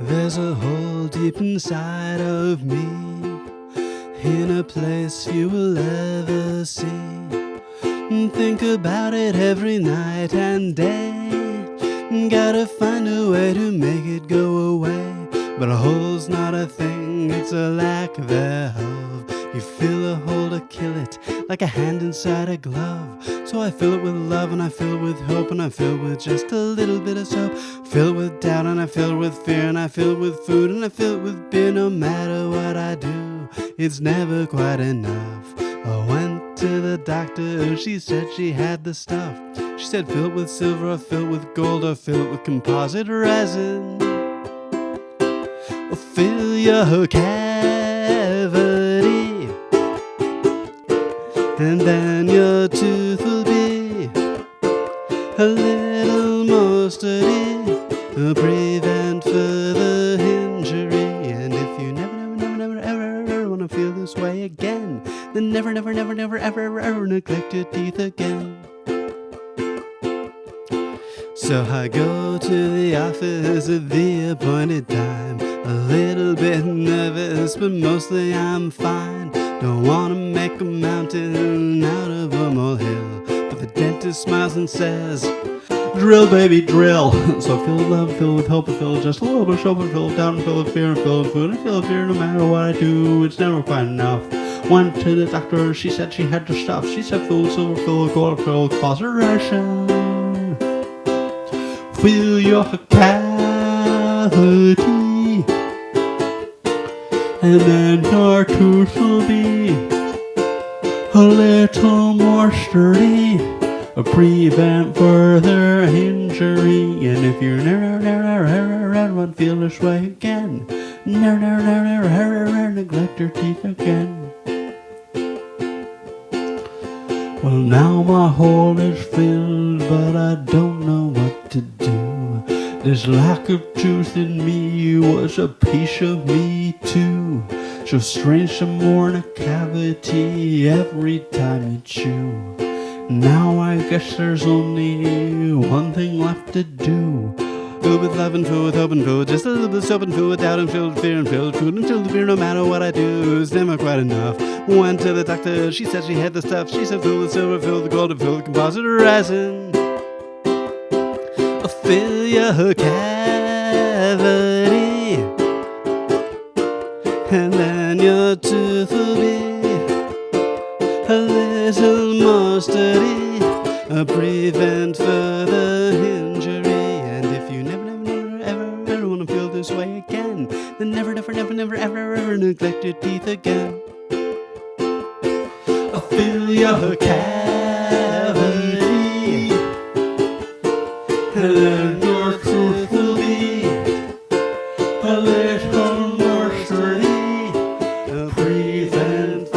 There's a hole deep inside of me, in a place you will ever see. Think about it every night and day. Gotta find a way to make it go away. But a hole's not a thing, it's a lack thereof. You feel a hole to kill it, like a hand inside a glove. So I fill it with love, and I fill it with hope, and I fill it with just a little bit of soap. Fill it with doubt, and I fill it with fear, and I fill it with food, and I fill it with beer. No matter what I do, it's never quite enough. I went to the doctor, and she said she had the stuff. She said fill it with silver, or fill it with gold, or fill it with composite resin. Or fill your cavity, and then your tooth will be a little more sturdy, prevent further injury. And if you never, never, never, never, ever, ever want to feel this way again, then never, never, never, never, ever, ever, ever neglect your teeth again. So I go to the office at the appointed time. A little bit nervous, but mostly I'm fine. Don't wanna make a mountain out of a molehill. But the dentist smiles and says, Drill, baby, drill. So fill with love, fill with hope, and fill just a little bit of soap, and fill doubt, and fill with fear, and fill with food, and fill with fear. No matter what I do, it's never quite enough. Went to the doctor, she said she had the stuff. She said fill with silver, fill with gold, fill with phosphorus fill your cavity, and then your tooth will be a little more sturdy, a prevent further injury. And if you never, never, want to feel this way again, never, never, never, never neglect your teeth again. Well, now my hole is filled, but I don't know what to do. This lack of truth in me was a piece of me too. So strange to mourn a cavity every time you chew. Now I guess there's only one thing left to do. Fill with love and fill with hope and fill just a little bit of soap and fill with doubt and fill with fear and fill with food and fill with fear no matter what I do. It's never quite enough. Went to the doctor, she said she had the stuff. She said fill with silver, fill with gold, and fill with composite resin. Fill your cavity, and then your tooth will be a little more sturdy, prevent further injury. And if you never, never, never, ever, ever want to feel this way again, then never, never, never, never, ever, ever neglect your teeth again. Fill your cavity, and